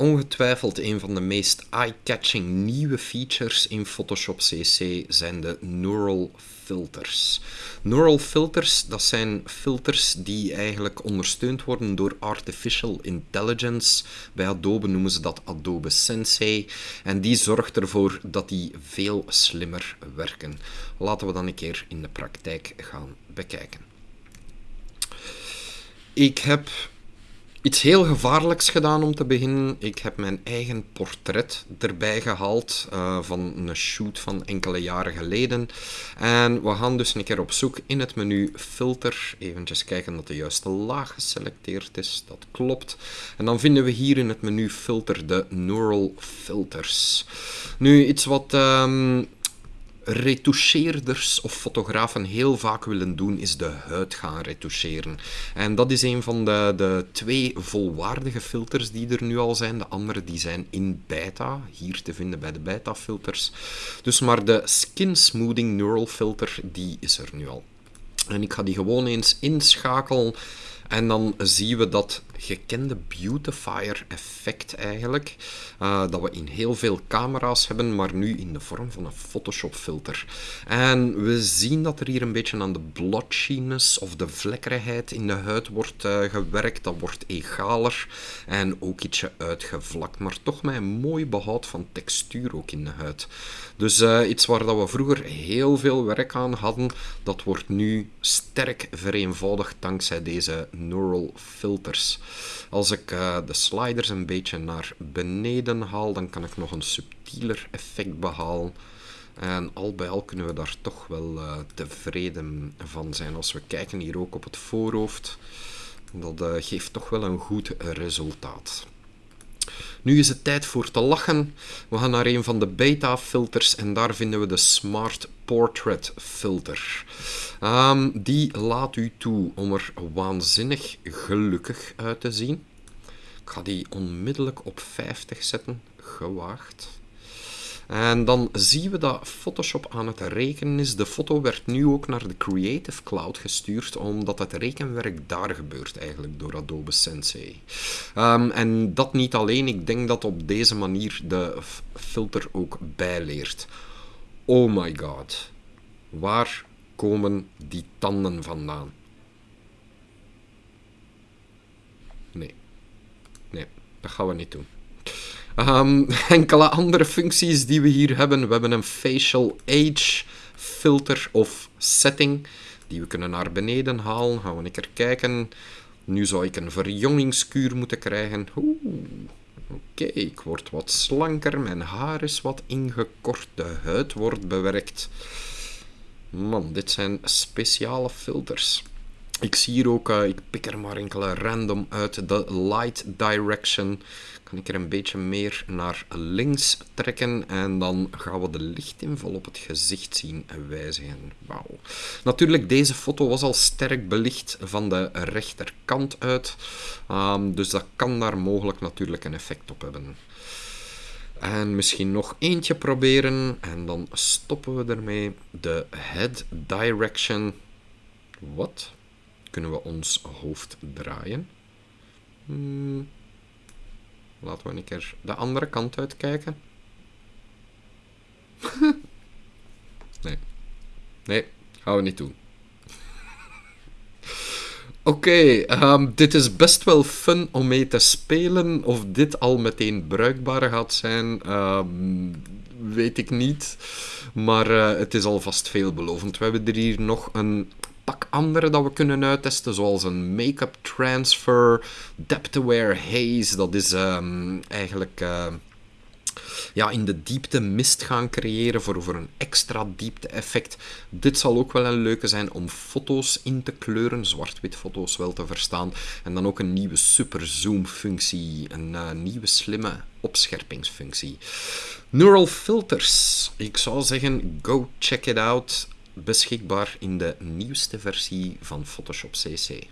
Ongetwijfeld een van de meest eye-catching nieuwe features in Photoshop CC zijn de Neural Filters. Neural Filters, dat zijn filters die eigenlijk ondersteund worden door Artificial Intelligence. Bij Adobe noemen ze dat Adobe Sensei. En die zorgt ervoor dat die veel slimmer werken. Laten we dan een keer in de praktijk gaan bekijken. Ik heb Iets heel gevaarlijks gedaan om te beginnen. Ik heb mijn eigen portret erbij gehaald uh, van een shoot van enkele jaren geleden. En we gaan dus een keer op zoek in het menu filter. Even kijken dat de juiste laag geselecteerd is. Dat klopt. En dan vinden we hier in het menu filter de neural filters. Nu, iets wat... Um, retoucheerders of fotografen heel vaak willen doen, is de huid gaan retoucheren. En dat is een van de, de twee volwaardige filters die er nu al zijn. De andere die zijn in beta, hier te vinden bij de beta filters. Dus maar de Skin Smoothing Neural Filter, die is er nu al. En ik ga die gewoon eens inschakelen. En dan zien we dat gekende beautifier effect eigenlijk, uh, dat we in heel veel camera's hebben, maar nu in de vorm van een Photoshop filter. En we zien dat er hier een beetje aan de blotchiness of de vlekkerigheid in de huid wordt uh, gewerkt. Dat wordt egaler en ook ietsje uitgevlakt, maar toch met een mooi behoud van textuur ook in de huid. Dus uh, iets waar dat we vroeger heel veel werk aan hadden, dat wordt nu sterk vereenvoudigd dankzij deze neural filters. Als ik uh, de sliders een beetje naar beneden haal, dan kan ik nog een subtieler effect behalen. En al bij al kunnen we daar toch wel uh, tevreden van zijn. Als we kijken hier ook op het voorhoofd, dat uh, geeft toch wel een goed resultaat. Nu is het tijd voor te lachen. We gaan naar een van de beta-filters en daar vinden we de Smart Portrait Filter. Um, die laat u toe om er waanzinnig gelukkig uit te zien. Ik ga die onmiddellijk op 50 zetten. Gewaagd. En dan zien we dat Photoshop aan het rekenen is. De foto werd nu ook naar de Creative Cloud gestuurd, omdat het rekenwerk daar gebeurt eigenlijk door Adobe Sensei. Um, en dat niet alleen, ik denk dat op deze manier de filter ook bijleert. Oh my god, waar komen die tanden vandaan? Nee, nee, dat gaan we niet doen. Um, enkele andere functies die we hier hebben. We hebben een facial age filter of setting. Die we kunnen naar beneden halen. Gaan we een keer kijken. Nu zou ik een verjongingskuur moeten krijgen. Oké, ik word wat slanker. Mijn haar is wat ingekort. De huid wordt bewerkt. Man, dit zijn speciale filters. Ik zie hier ook, uh, ik pik er maar enkele random uit, de light direction kan ik er een beetje meer naar links trekken en dan gaan we de lichtinval op het gezicht zien wijzigen. Wauw. Natuurlijk, deze foto was al sterk belicht van de rechterkant uit, um, dus dat kan daar mogelijk natuurlijk een effect op hebben. En misschien nog eentje proberen en dan stoppen we ermee. De head direction. Wat? Kunnen we ons hoofd draaien? Hmm. Laten we een keer de andere kant uitkijken. nee. Nee, gaan we niet doen. Oké, ehm, dit is best wel fun om mee te spelen. Of dit al meteen bruikbaar gaat zijn, um, weet ik niet. Maar uh, het is alvast veelbelovend. We hebben er hier nog een andere dat we kunnen uittesten, zoals een make-up transfer, depth aware haze. Dat is um, eigenlijk uh, ja, in de diepte mist gaan creëren voor, voor een extra diepte effect. Dit zal ook wel een leuke zijn om foto's in te kleuren, zwart-wit foto's wel te verstaan. En dan ook een nieuwe super zoom functie, een uh, nieuwe slimme opscherpingsfunctie. Neural filters. Ik zou zeggen, go check it out beschikbaar in de nieuwste versie van Photoshop CC.